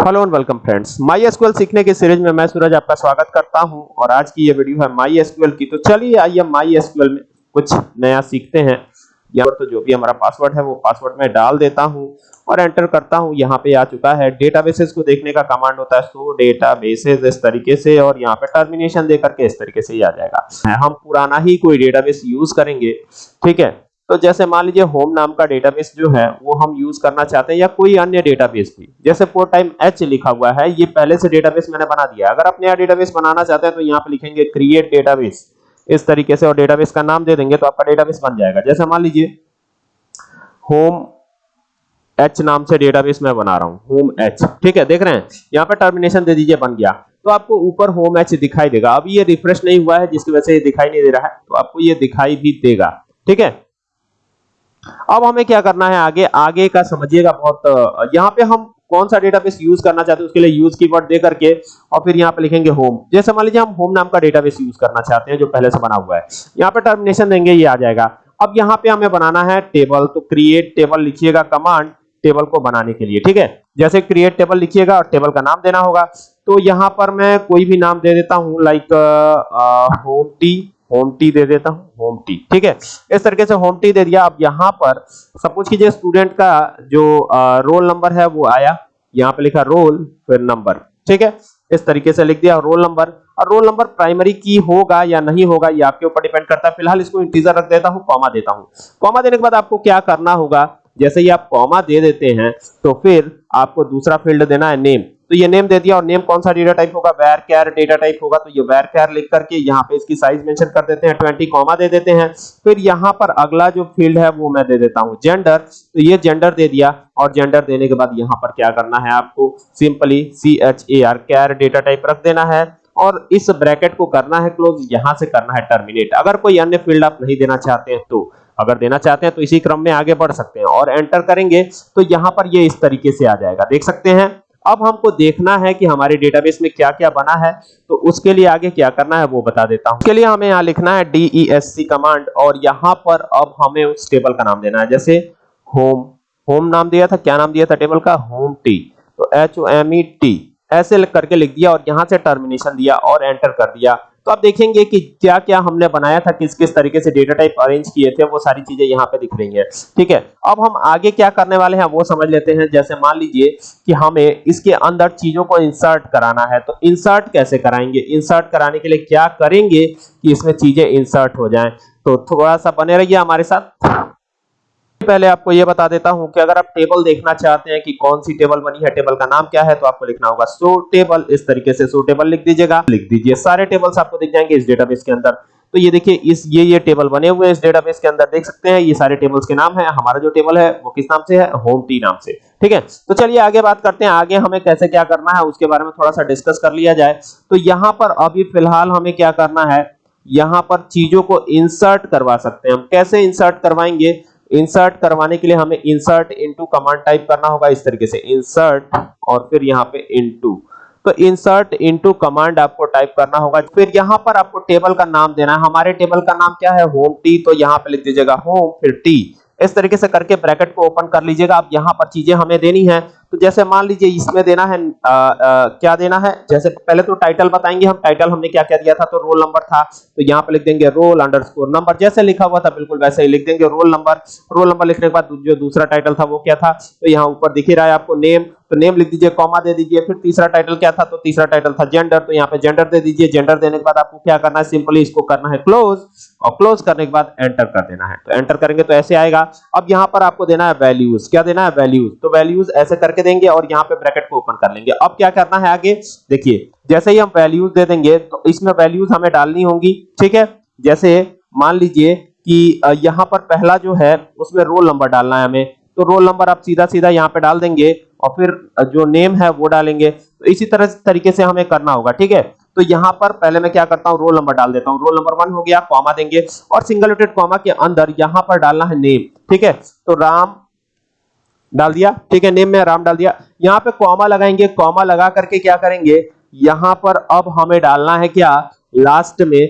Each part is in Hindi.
Hello and welcome friends. MySQL सीखने के सीरीज़ में मैं सूरज आपका स्वागत करता हूँ और आज की ये वीडियो है माई एसक्यूएल की। तो चलिए आइए माई एसक्यूएल में कुछ नया सीखते हैं। यहाँ तो जो भी हमारा पासवर्ड है, वो पासवर्ड में डाल देता हूँ और एंटर करता हूँ। यहाँ पे आ चुका है डेटाबेसेस को देखने का कमांड होता है सो डेटाबेसेस इस तरीके से और यहाँ पे टर्मिनेशन दे करके इस तरीके से ही आ जाएगा। हम पुराना ही कोई डेटाबेस यूज़ करेंगे, ठीक है? तो जैसे मान लीजिए होम नाम का डेटाबेस जो है, वो हम यूज़ करना चाहते हैं या कोई अन्य डेटाबेस भी। जैसे फोर टाइम एच लिखा हुआ है, ये पहले से डेटाबेस मैंने बना दिया अगर आप नया डेटाबेस बनाना चाहते हैं तो यहाँ पे लिखेंगे क्रिएट डेटाबेस इस तरीके से और डेटाबेस का नाम दे देंगे तो आपका डेटाबेस बन जाएगा। जैसे मान लीजिए होम एच नाम से डेटाबेस मैं बना रहा हूँ होम एच ठीक है, देख रहे हैं? यहाँ पे टर्मिनेशन दे दीजिए, बन गया। तो आपको ऊपर होम एच दिखाई देगा। अभी ये रिफ्रेश नहीं हुआ है, जिसकी वजह से ये दिखाई नहीं दे रहा है तो आपको ये दिखाई भी देगा। ठीक है? अब हमें क्या करना है आगे आगे का समझिएगा बहुत यहाँ पे हम कौन सा डेटाबेस यूज़ करना चाहते हैं उसके लिए यूज़ कीवर्ड दे करके और फिर यहाँ पे लिखेंगे होम जैसे मान लीजिए हम होम नाम का डेटाबेस यूज़ करना चाहते हैं जो पहले से बना हुआ है। यहाँ पे टर्मिनेशन देंगे, ये आ जाएगा। अब यहाँ पे हमें बनाना है टेबल तो क्रिएट टेबल लिखिएगा कमांड टेबल को बनाने के लिए, ठीक है? जैसे क्रिएट टेबल लिखिएगा और टेबल का नाम देना होगा। तो यहाँ पर मैं कोई भी नाम दे देता हूँ like home T home T दे देता हूँ होम टी ठीक है? इस तरीके से होम टी दे दिया। अब यहाँ पर सपोज़ कीजिए स्टूडेंट का जो रोल नंबर है वो आया। यहाँ पे लिखा रोल फिर नंबर ठीक है? इस तरीके से लिख दिया रोल नंबर और रोल नंबर प्राइमरी की होगा या नहीं होगा, ये आपके ऊपर डिपेंड करता है। फ़िलहाल इसको इंटीजर रख देता हूँ कॉमा देता हूँ। कॉमा देने के बाद आपको क्या करना होगा? जैसे ही आप कॉमा दे देते हैं तो फिर आपको दूसरा फ़ील्ड देना है नेम तो ये नेम दे दिया और नेम कौन सा डेटा टाइप होगा? वेर केयर डेटा टाइप होगा। तो ये वेर केयर लिख करके यहाँ पे इसकी साइज़ मेंशन कर देते हैं 20 कॉमा दे देते हैं। फिर यहाँ पर अगला जो फ़ील्ड है वो मैं दे देता हूँ जेंडर तो ये जेंडर दे दिया और जेंडर देने के बाद यहाँ पर क्या करना है आपको? Simply C H A R char data type रख देना है और इस ब्रैकेट को करना है क्लोज यहाँ से करना है टर्मिनेट अगर कोई अन्य फ़ील्ड आप नहीं देना चाहते हैं तो अगर देना चाहते हैं तो इसी क्रम में आगे बढ़ सकते हैं और एंटर करेंगे तो यहाँ पर ये इस तरीके से आ जाएगा। देख सकते हैं अब हमको देखना है कि हमारे डेटाबेस में क्या क्या बना है तो उसके लिए आगे क्या करना है वो बता देता हूँ। उसके लिए हमें यहाँ लिखना है DESC कमांड और यहाँ पर अब हमें उस टेबल का नाम देना है, जैसे होम होम नाम दिया था, क्या नाम दिया था टेबल का? होम टी तो H O M E T ऐसे करके लिख दिया और यहाँ से टर्मिनेशन दिया और एंटर कर दिया। आप देखेंगे कि क्या क्या हमने बनाया था, किस किस तरीके से डेटा टाइप अरेंज किए थे, वो सारी चीज़ें यहाँ पे दिख रही है। ठीक है? अब हम आगे क्या करने वाले हैं, वो समझ लेते हैं। जैसे मान लीजिए कि हमें इसके अंदर चीज़ों को इंसर्ट कराना है तो इंसर्ट कैसे कराएँगे? इंसर्ट कराने के लिए क्या करेंगे कि इसमें चीज़ें इंसर्ट हो जाए? तो थोड़ा सा बने रहिए हमारे साथ। पहले आपको यह बता देता हूँ कि अगर आप टेबल देखना चाहते हैं कि कौन सी टेबल बनी है टेबल का नाम क्या है तो आपको लिखना होगा सो टेबल इस तरीके से सो टेबल लिख दीजिएगा। लिख दीजिए, सारे टेबल्स आपको दिख जाएँगे इस डेटाबेस के अंदर। तो ये देखिए, इस, ये ये टेबल बने हुए हैं इस डेटाबेस के अंदर, देख सकते हैं, ये सारे टेबल्स के नाम है, हमारा जो टेबल है, वो किस नाम से है? होम टी नाम से, ठीक है? तो चलिए आगे बात करते हैं, आगे हमें कैसे क्या करना है, उसके बारे में थोड़ा सा डिस्कस कर लिया जाए। तो यहाँ पर अभी फ़िलहाल हमें क्या करना है, यहाँ पर चीज़ों को इंसर्ट करवा सकते हैं। हम कैसे इंसर्ट करवाएँगे? इंसर्ट करवाने के लिए हमें इंसर्ट इनटू कमांड टाइप करना होगा इस तरीके से। इंसर्ट और फिर यहाँ पे इनटू तो इंसर्ट इनटू कमांड आपको टाइप करना होगा। फिर यहाँ पर आपको टेबल का नाम देना है। हमारे टेबल का नाम क्या है? होम टी तो यहाँ पे लिख दीजिएगा होम फिर टी इस तरीके से करके ब्रैकेट को ओपन कर लीजिएगा। आप यहाँ पर चीज़ें हमें देनी है। तो जैसे मान लीजिए इसमें देना है आ, आ, क्या देना है? जैसे पहले तो टाइटल बताएँगे हम टाइटल हमने क्या क्या दिया था? तो रोल नंबर था तो यहाँ पे लिख देंगे रोल अंडरस्कोर नंबर जैसे लिखा हुआ था बिल्कुल वैसे ही लिख देंगे रोल नंबर रोल नंबर लिखने के बाद जो दूसरा टाइटल था वो क्या था? तो यहाँ ऊपर दिख रहा है आपको नेम तो नेम लिख दीजिए कॉमा दे दीजिए, फिर तीसरा टाइटल क्या था? तो तीसरा टाइटल था जेंडर तो यहाँ पे जेंडर दे दीजिए। जेंडर देने के बाद आपको क्या करना है? सिंपली इसको करना है क्लोज और क्लोज करने के बाद एंटर कर देना है। तो एंटर करेंगे तो ऐसे आएगा। अब यहाँ पर आपको देना है वैल्यूज़ क्या देना है? वैल्यूज़ तो वैल्यूज़ ऐसे करके देंगे और यहाँ पे ब्रैकेट को ओपन कर लेंगे। अब क्या करना है आगे? देखिए, जैसे ही हम वैल्यूज़ दे देंगे तो इसमें वैल्यूज़ हमें डालनी होंगी। ठीक है? जैसे मान लीजिए कि यहाँ पर पहला जो है, उसमें रोल नंबर डालना है हमें। तो रोल नंबर आप सीधा सीधा यहाँ पे डाल देंगे। और फिर जो नेम है, वो डालेंगे। तो इसी तरह तरीके से हमें करना होगा, ठीक है? तो यहाँ पर पहले मैं क्या करता हूँ? रोल नंबर डाल देता हूँ। रोल नंबर वन हो गया कॉमा देंगे। और सिंगल रोटेड कॉमा के अंदर यहाँ पर डालना है नेम ठीक है? तो राम डाल दिया, ठीक है? नेम में राम डाल दिया। यहाँ पे कॉमा लगाएँगे। कॉमा लगा करके क्या करेंगे? यहाँ पर अब हमें डालना है क्या? लास्ट में,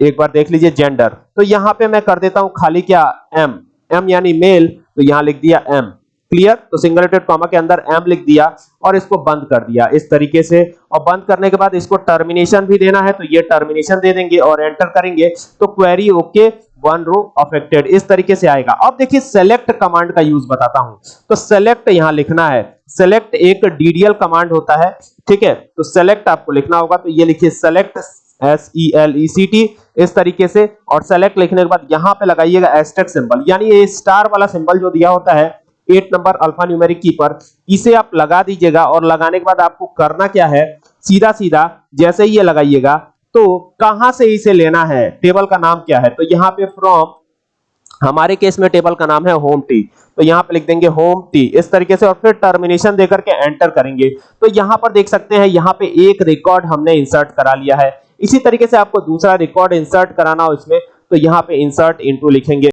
एक बार देख लीजिए जेंडर तो यहाँ पे मैं कर देता हूँ खाली क्या? एम एम यानी मेल तो यहाँ लिख दिया एम क्लियर तो सिंगल सिंगलेटेड कॉमा के अंदर एम लिख दिया और इसको बंद कर दिया। इस तरीके से। और बंद करने के बाद इसको टर्मिनेशन भी देना है तो ये टर्मिनेशन दे देंगे और एंटर करेंगे। तो query okay one row affected इस तरीके से आएगा। अब देखिए सेलेक्ट कमांड का यूज़ बताता हूँ। तो सेलेक्ट यहाँ लिखना है। सेलेक्ट एक डीडीएल कमांड होता है। ठीक है? तो सेलेक्ट आपको लिखना होगा। तो ये लिखिए select S E L E C T इस तरीके से। और सेलेक्ट लिखने के बाद यहाँ पे लगाइएगा एस्टेक सिंबल यानी ये स्टार वाला सिंबल जो दिया होता है एट नंबर अल्फ़ा न्यूमेरिक की पर इसे आप लगा दीजिएगा और लगाने के बाद आपको करना क्या है सीधा सीधा जैसे ही ये लगाइएगा तो कहाँ से इसे लेना है, टेबल का नाम क्या है? तो यहाँ पे फ्रॉम हमारे केस में टेबल का नाम है होम टी तो यहाँ पे लिख देंगे होम टी इस तरीके से और फिर टर्मिनेशन देकर के एंटर करेंगे। तो यहाँ पर देख सकते हैं, यहाँ पे एक रिकॉर्ड हमने इंसर्ट करा लिया है। इसी तरीके से आपको दूसरा रिकॉर्ड इंसर्ट कराना हो इसमें तो यहाँ पे इंसर्ट इनटू लिखेंगे।